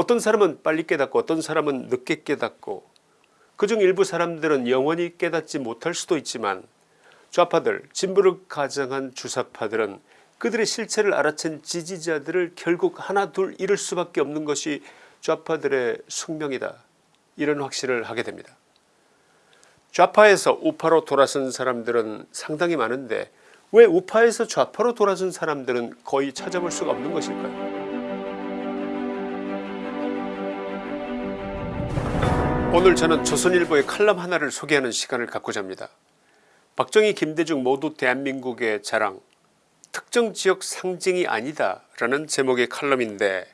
어떤 사람은 빨리 깨닫고 어떤 사람은 늦게 깨닫고 그중 일부 사람들은 영원히 깨닫지 못할 수도 있지만 좌파들 진보를 가장한 주사파들은 그들의 실체를 알아챈 지지자들을 결국 하나 둘 잃을 수밖에 없는 것이 좌파들의 숙명이다 이런 확신을 하게 됩니다. 좌파에서 우파로 돌아선 사람들은 상당히 많은데 왜 우파에서 좌파로 돌아선 사람들은 거의 찾아볼 수가 없는 것일까요 오늘 저는 조선일보의 칼럼 하나를 소개하는 시간을 갖고자 합니다. 박정희 김대중 모두 대한민국의 자랑 특정 지역 상징이 아니다 라는 제목의 칼럼인데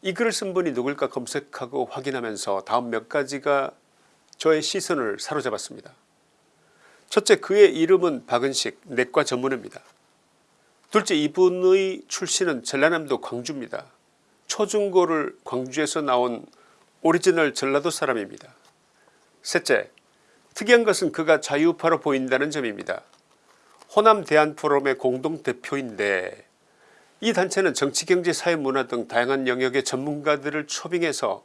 이 글을 쓴 분이 누굴까 검색하고 확인하면서 다음 몇 가지가 저의 시선을 사로잡았습니다. 첫째 그의 이름은 박은식 내과 전문의입니다. 둘째 이분의 출신은 전라남도 광주입니다. 초중고를 광주에서 나온 오리지널 전라도 사람입니다. 셋째 특이한 것은 그가 자유파로 보인다는 점입니다. 호남 대한포럼의 공동대표인데 이 단체는 정치 경제 사회 문화 등 다양한 영역의 전문가들을 초빙해서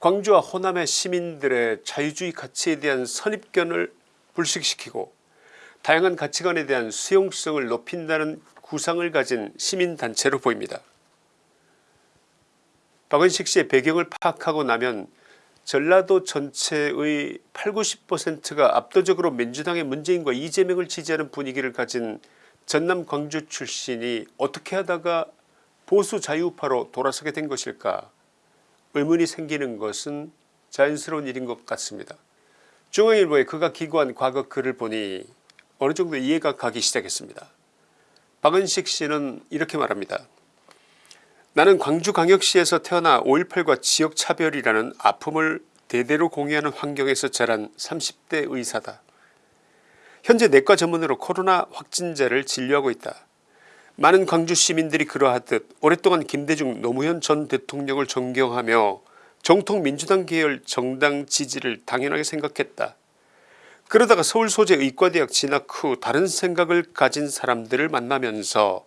광주와 호남의 시민들의 자유주의 가치에 대한 선입견을 불식시키고 다양한 가치관에 대한 수용성을 높인다는 구상을 가진 시민단체로 보입니다. 박은식 씨의 배경을 파악하고 나면 전라도 전체의 8, 90%가 압도적으로 민주당의 문재인과 이재명을 지지하는 분위기를 가진 전남 광주 출신이 어떻게 하다가 보수 자유파로 돌아서게 된 것일까 의문이 생기는 것은 자연스러운 일인 것 같습니다. 중앙일보에 그가 기고한 과거 글을 보니 어느 정도 이해가 가기 시작했습니다. 박은식 씨는 이렇게 말합니다. 나는 광주광역시에서 태어나 5.18과 지역차별이라는 아픔을 대대로 공유하는 환경에서 자란 30대 의사다. 현재 내과 전문으로 코로나 확진자를 진료하고 있다. 많은 광주 시민들이 그러하듯 오랫동안 김대중 노무현 전 대통령을 존경하며 정통 민주당 계열 정당 지지를 당연하게 생각했다. 그러다가 서울 소재 의과대학 진학 후 다른 생각을 가진 사람들을 만나면서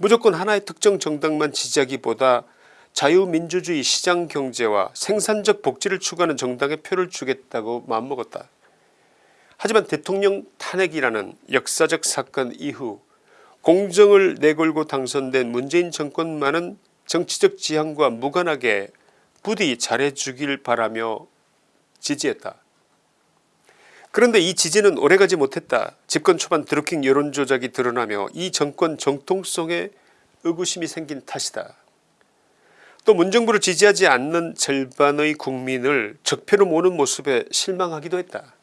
무조건 하나의 특정 정당만 지지하기보다 자유민주주의 시장경제와 생산적 복지를 추구하는 정당에 표를 주겠다고 마음먹었다. 하지만 대통령 탄핵이라는 역사적 사건 이후 공정을 내걸고 당선된 문재인 정권만은 정치적 지향과 무관하게 부디 잘해주길 바라며 지지했다. 그런데 이 지지는 오래가지 못했다. 집권 초반 드루킹 여론조작이 드러나며 이 정권 정통성에 의구심이 생긴 탓이다. 또 문정부를 지지하지 않는 절반의 국민을 적폐로 모는 모습에 실망하기도 했다.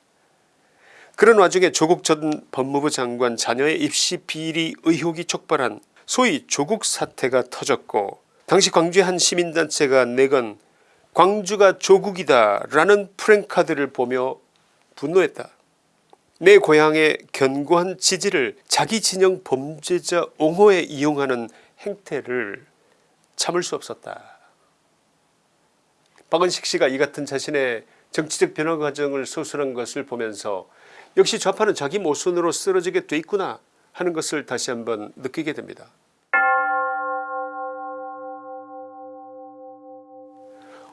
그런 와중에 조국 전 법무부 장관 자녀의 입시 비리 의혹이 촉발한 소위 조국 사태가 터졌고 당시 광주의 한 시민단체가 내건 광주가 조국이다 라는 프랭카드를 보며 분노했다. 내 고향의 견고한 지지를 자기 진영 범죄자 옹호에 이용하는 행태를 참을 수 없었다. 박은식 씨가 이 같은 자신의 정치적 변화 과정을 서술한 것을 보면서 역시 좌파는 자기 모순으로 쓰러지게 돼 있구나 하는 것을 다시 한번 느끼게 됩니다.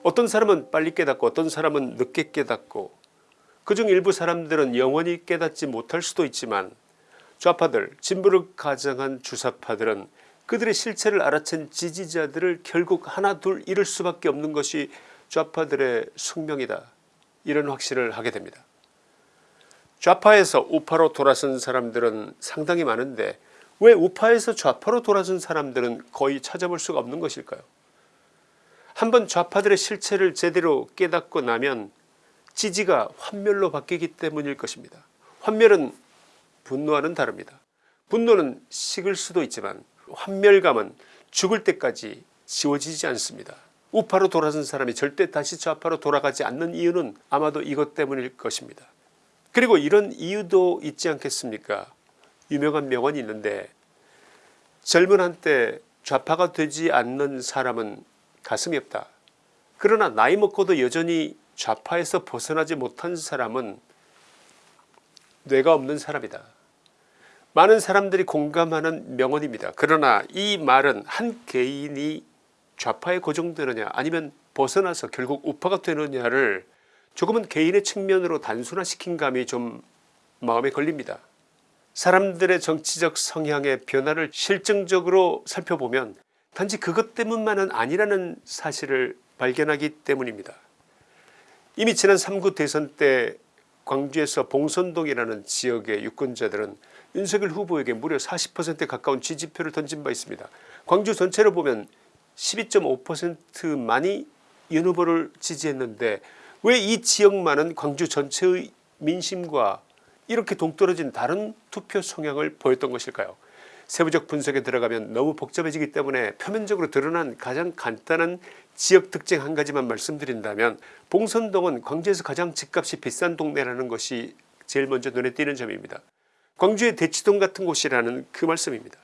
어떤 사람은 빨리 깨닫고 어떤 사람은 늦게 깨닫고 그중 일부 사람들은 영원히 깨닫지 못할 수도 있지만 좌파들 진보를 가장한 주사파들은 그들의 실체를 알아챈 지지자들을 결국 하나 둘 잃을 수밖에 없는 것이 좌파들의 숙명이다 이런 확신을 하게 됩니다. 좌파에서 우파로 돌아선 사람들은 상당히 많은데 왜 우파에서 좌파로 돌아선 사람들은 거의 찾아볼 수가 없는 것일까요 한번 좌파들의 실체를 제대로 깨닫고 나면 지지가 환멸로 바뀌기 때문일 것입니다. 환멸은 분노와는 다릅니다. 분노는 식을 수도 있지만 환멸감은 죽을 때까지 지워지지 않습니다. 우파로 돌아선 사람이 절대 다시 좌파로 돌아가지 않는 이유는 아마도 이것 때문일 것입니다. 그리고 이런 이유도 있지 않겠습니까 유명한 명언이 있는데 젊은 한때 좌파가 되지 않는 사람은 가슴이 없다. 그러나 나이 먹고도 여전히 좌파에서 벗어나지 못한 사람은 뇌가 없는 사람이다. 많은 사람들이 공감하는 명언입니다. 그러나 이 말은 한 개인이 좌파에 고정되느냐 아니면 벗어나서 결국 우파가 되느냐를 조금은 개인의 측면으로 단순화시킨 감이 좀 마음에 걸립니다. 사람들의 정치적 성향의 변화를 실증적으로 살펴보면 단지 그것 때문만은 아니라는 사실을 발견하기 때문입니다. 이미 지난 3구 대선 때 광주에서 봉선동이라는 지역의 유권자들은 윤석열 후보에게 무려 40%에 가까운 지지표를 던진 바 있습니다. 광주 전체로 보면 12.5%만이 윤 후보를 지지했는데 왜 이 지역만은 광주 전체의 민심과 이렇게 동떨어진 다른 투표 성향을 보였던 것일까요 세부적 분석에 들어가면 너무 복잡해지기 때문에 표면적으로 드러난 가장 간단한 지역 특징 한 가지만 말씀드린다면 봉선동은 광주에서 가장 집값이 비싼 동네라는 것이 제일 먼저 눈에 띄는 점입니다. 광주의 대치동 같은 곳이라는 그 말씀입니다.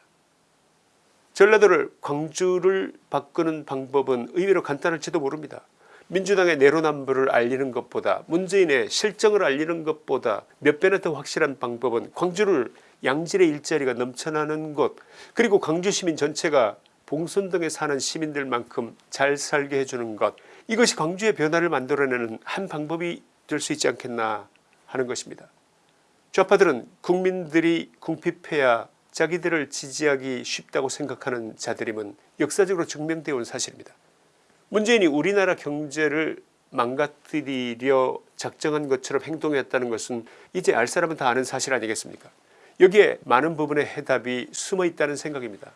전라도를 광주를 바꾸는 방법은 의외로 간단할지도 모릅니다. 민주당의 내로남불을 알리는 것보다 문재인의 실정을 알리는 것보다 몇 배나 더 확실한 방법은 광주를 양질의 일자리가 넘쳐나는 곳 그리고 광주 시민 전체가 봉선동에 사는 시민들만큼 잘 살게 해주는 것 이것이 광주의 변화를 만들어내는 한 방법이 될 수 있지 않겠나 하는 것입니다. 좌파들은 국민들이 궁핍해야 자기들을 지지하기 쉽다고 생각하는 자들임은 역사적으로 증명되어 온 사실입니다. 문재인이 우리나라 경제를 망가뜨리려 작정한 것처럼 행동했다는 것은 이제 알 사람은 다 아는 사실 아니겠습니까 여기에 많은 부분의 해답이 숨어 있다는 생각입니다.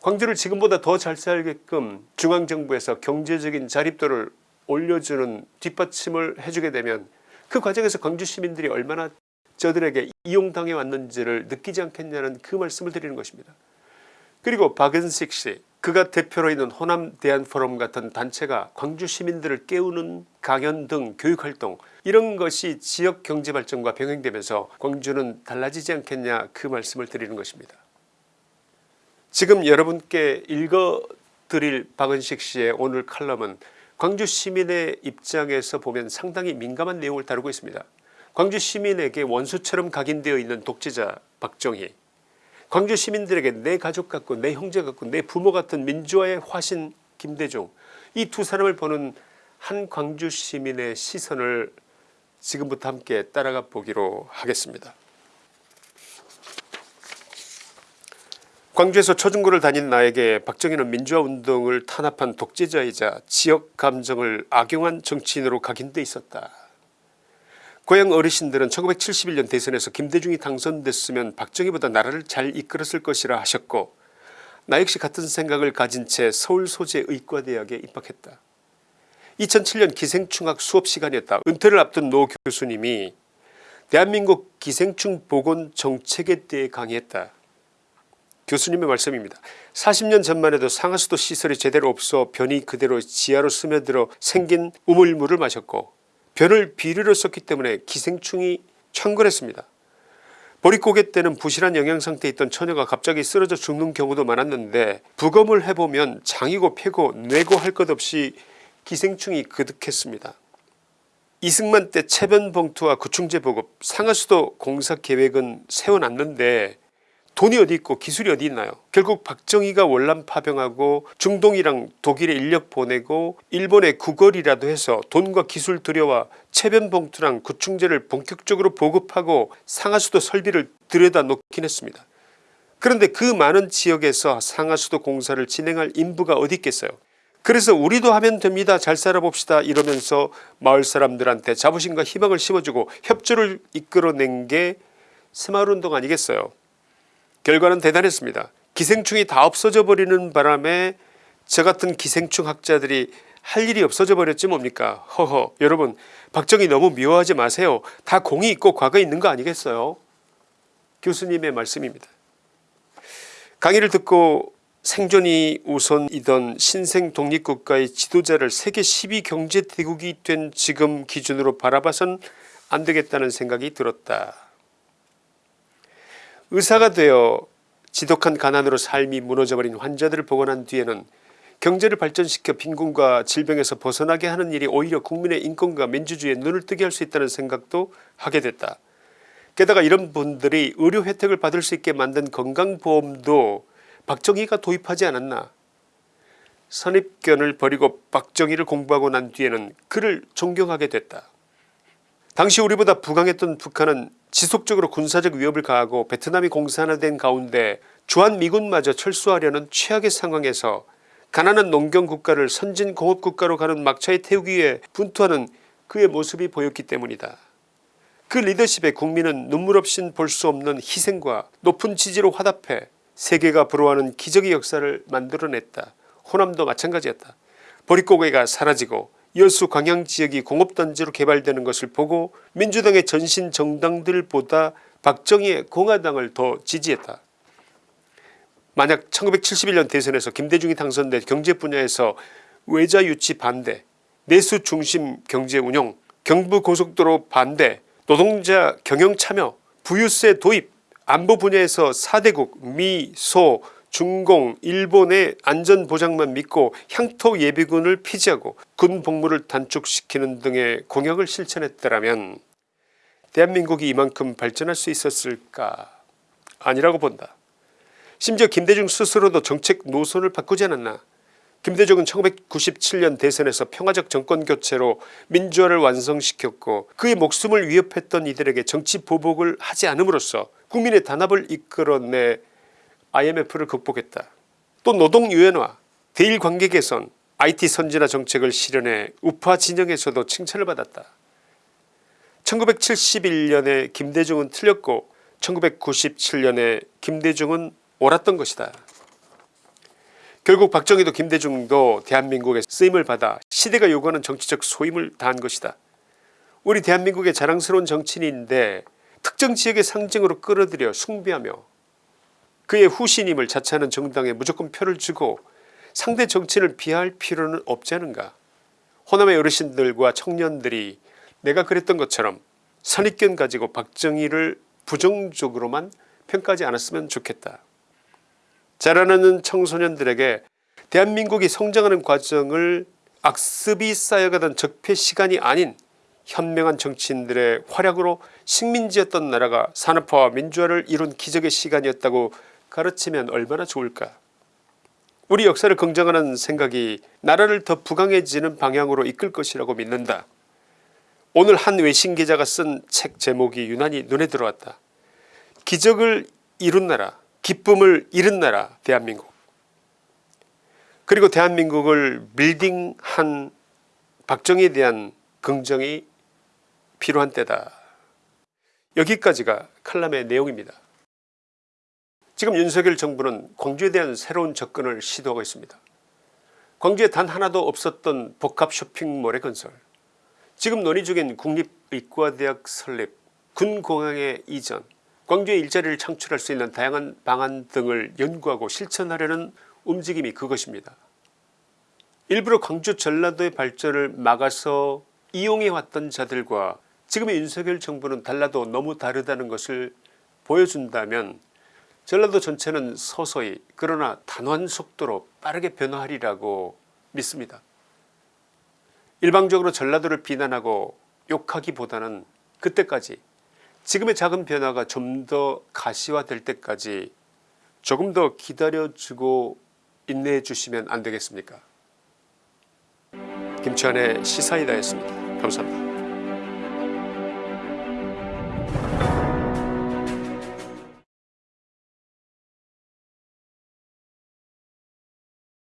광주를 지금보다 더 잘 살게끔 중앙정부에서 경제적인 자립도를 올려주는 뒷받침을 해주게 되면 그 과정에서 광주 시민들이 얼마나 저들에게 이용당해 왔는지를 느끼지 않겠냐는 그 말씀을 드리는 것입니다. 그리고 박은식 씨 그가 대표로 있는 호남 대한포럼 같은 단체가 광주 시민들을 깨우는 강연 등 교육활동 이런 것이 지역 경제발전과 병행되면서 광주는 달라지지 않겠냐 그 말씀을 드리는 것입니다. 지금 여러분께 읽어드릴 박은식 씨의 오늘 칼럼은 광주 시민의 입장에서 보면 상당히 민감한 내용을 다루고 있습니다. 광주 시민에게 원수처럼 각인되어 있는 독재자 박정희 광주 시민들에게 내 가족 같고 내 형제 같고 내 부모 같은 민주화의 화신 김대중 이 두 사람을 보는 한 광주 시민의 시선을 지금부터 함께 따라가 보기로 하겠습니다. 광주에서 초중고를 다닌 나에게 박정희는 민주화운동을 탄압한 독재자이자 지역 감정을 악용한 정치인으로 각인돼 있었다. 고향 어르신들은 1971년 대선에서 김대중이 당선됐으면 박정희보다 나라를 잘 이끌었을 것이라 하셨고 나 역시 같은 생각을 가진 채 서울 소재 의과대학에 입학했다. 2007년 기생충학 수업시간이었다. 은퇴를 앞둔 노 교수님이 대한민국 기생충 보건 정책에 대해 강의했다. 교수님의 말씀입니다. 40년 전만 해도 상하수도 시설이 제대로 없어 변이 그대로 지하로 스며들어 생긴 우물물을 마셨고 변을 비료로 썼기 때문에 기생충이 창궐했습니다. 보릿고개 때는 부실한 영양상태에 있던 처녀가 갑자기 쓰러져 죽는 경우도 많았는데 부검을 해보면 장이고 폐고 뇌고 할 것 없이 기생충이 그득했습니다. 이승만 때 체변봉투와 구충제 보급 상하수도 공사 계획은 세워놨는데 돈이 어디 있고 기술이 어디 있나요? 결국 박정희가 월남 파병하고 중동이랑 독일에 인력 보내고 일본에 구걸이라도 해서 돈과 기술 들여와 체변봉투랑 구충제를 본격적으로 보급하고 상하수도 설비를 들여다 놓긴 했습니다. 그런데 그 많은 지역에서 상하수도 공사를 진행할 인부가 어디 있겠어요? 그래서 우리도 하면 됩니다. 잘 살아봅시다. 이러면서 마을 사람들한테 자부심과 희망을 심어주고 협조를 이끌어낸 게 새마을운동 아니겠어요 결과는 대단했습니다. 기생충이 다 없어져 버리는 바람에 저 같은 기생충 학자들이 할 일이 없어져 버렸지 뭡니까? 허허. 여러분 박정희 너무 미워하지 마세요. 다 공이 있고 과거 있는 거 아니겠어요? 교수님의 말씀입니다. 강의를 듣고 생존이 우선이던 신생 독립국가의 지도자를 세계 10위 경제대국이 된 지금 기준으로 바라봐선 안되겠다는 생각이 들었다 의사가 되어 지독한 가난으로 삶이 무너져버린 환자들을 복원한 뒤에는 경제를 발전시켜 빈곤과 질병에서 벗어나게 하는 일이 오히려 국민의 인권과 민주주의에 눈을 뜨게 할 수 있다는 생각도 하게 됐다. 게다가 이런 분들이 의료 혜택을 받을 수 있게 만든 건강보험도 박정희가 도입하지 않았나 선입견을 버리고 박정희를 공부하고 난 뒤에는 그를 존경하게 됐다. 당시 우리보다 부강했던 북한은 지속적으로 군사적 위협을 가하고 베트남이 공산화된 가운데 주한미군마저 철수하려는 최악의 상황에서 가난한 농경국가를 선진공업국가로 가는 막차에 태우기 위해 분투하는 그의 모습이 보였기 때문이다. 그 리더십에 국민은 눈물 없인 볼 수 없는 희생과 높은 지지로 화답해 세계가 부러워하는 기적의 역사를 만들어냈다. 호남도 마찬가지였다. 보릿고개가 사라지고 여수 광양 지역이 공업단지로 개발되는 것을 보고 민주당의 전신 정당들보다 박정희의 공화당을 더 지지했다. 만약 1971년 대선에서 김대중이 당선돼 경제 분야에서 외자 유치 반대 내수 중심 경제 운영 경부고속도로 반대 노동자 경영 참여 부유세 도입 안보 분야에서 4대국 미, 소, 중공, 일본의 안전보장만 믿고 향토 예비군을 폐지하고 군 복무를 단축시키는 등의 공약을 실천했더라면 대한민국이 이만큼 발전할 수 있었을까 아니라고 본다. 심지어 김대중 스스로도 정책 노선을 바꾸지 않았나 김대중은 1997년 대선에서 평화적 정권교체로 민주화를 완성시켰고 그의 목숨을 위협했던 이들에게 정치 보복을 하지 않음으로써 국민의 단합을 이끌어내 IMF를 극복했다. 또 노동유연화 대일관계 개선 IT 선진화 정책을 실현해 우파 진영에서도 칭찬을 받았다. 1971년에 김대중은 틀렸고 1997년에 김대중은 옳았던 것이다. 결국 박정희도 김대중도 대한민국의 쓰임을 받아 시대가 요구하는 정치적 소임을 다한 것이다. 우리 대한민국의 자랑스러운 정치인인데 특정 지역의 상징으로 끌어들여 숭배하며 그의 후신임을 자처하는 정당에 무조건 표를 주고 상대 정치인을 비하할 필요는 없지 않은가. 호남의 어르신들과 청년들이 내가 그랬던 것처럼 선입견 가지고 박정희를 부정적으로만 평가하지 않았으면 좋겠다. 자라나는 청소년들에게 대한민국이 성장하는 과정을 악습이 쌓여가던 적폐 시간이 아닌 현명한 정치인들의 활약으로 식민지였던 나라가 산업화와 민주화를 이룬 기적의 시간이었다고 가르치면 얼마나 좋을까 우리 역사를 긍정하는 생각이 나라를 더 부강해지는 방향으로 이끌 것이라고 믿는다 오늘 한 외신 기자가 쓴 책 제목이 유난히 눈에 들어왔다 기적을 이룬 나라 기쁨을 잃은 나라 대한민국 그리고 대한민국을 빌딩한 박정희에 대한 긍정이 필요한 때다. 여기까지가 칼럼의 내용입니다. 지금 윤석열 정부는 광주에 대한 새로운 접근을 시도하고 있습니다. 광주에 단 하나도 없었던 복합 쇼핑몰의 건설 지금 논의 중인 국립의과대학 설립 군공항의 이전 광주에 일자리를 창출할 수 있는 다양한 방안 등을 연구하고 실천하려는 움직임이 그것입니다. 일부러 광주 전라도의 발전을 막아서 이용해왔던 자들과 지금의 윤석열 정부는 달라도 너무 다르다는 것을 보여준다면 전라도 전체는 서서히 그러나 단호한 속도로 빠르게 변화하리라고 믿습니다. 일방적으로 전라도를 비난하고 욕하기보다는 그때까지 지금의 작은 변화가 좀 더 가시화될 때까지 조금 더 기다려주고 인내해 주시면 안되겠습니까 김치환의 시사이다였습니다. 감사합니다.